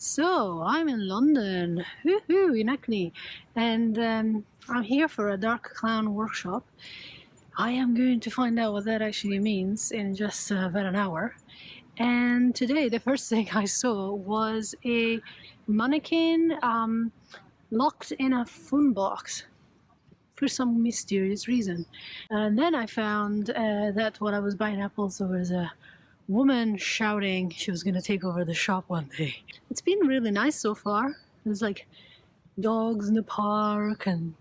So I'm in London, hoo in Hackney, and um, I'm here for a Dark Clown workshop. I am going to find out what that actually means in just uh, about an hour. And today, the first thing I saw was a mannequin um, locked in a phone box for some mysterious reason. And then I found uh, that while I was buying apples, there was a woman shouting she was going to take over the shop one day. It's been really nice so far. There's like dogs in the park and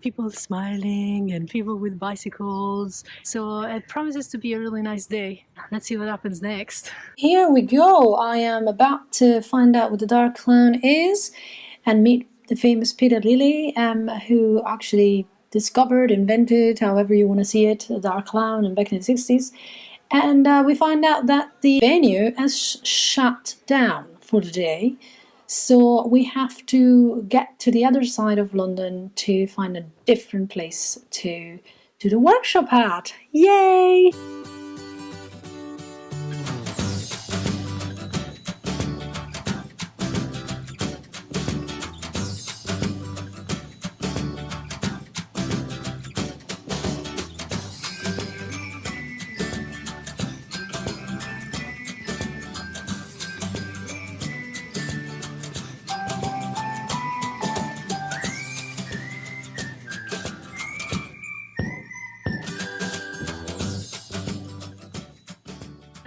people smiling and people with bicycles. So it promises to be a really nice day. Let's see what happens next. Here we go. I am about to find out what the Dark Clown is and meet the famous Peta Lily, um, who actually discovered, invented, however you want to see it, the Dark Clown and back in the 60s. And uh, we find out that the venue has sh shut down for the day. So we have to get to the other side of London to find a different place to do the workshop at. Yay!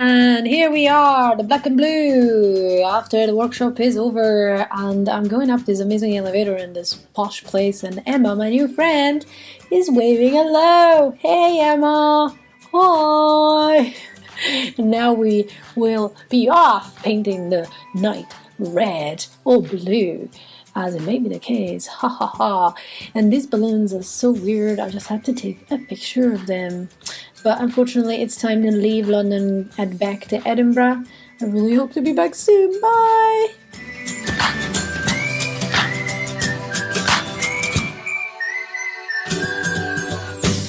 And here we are, the black and blue, after the workshop is over and I'm going up this amazing elevator in this posh place and Emma, my new friend, is waving hello. Hey Emma, hi. Now we will be off painting the night red or blue as it may be the case, ha ha ha. And these balloons are so weird, I just have to take a picture of them. But unfortunately, it's time to leave London and back to Edinburgh. I really hope to be back soon. Bye!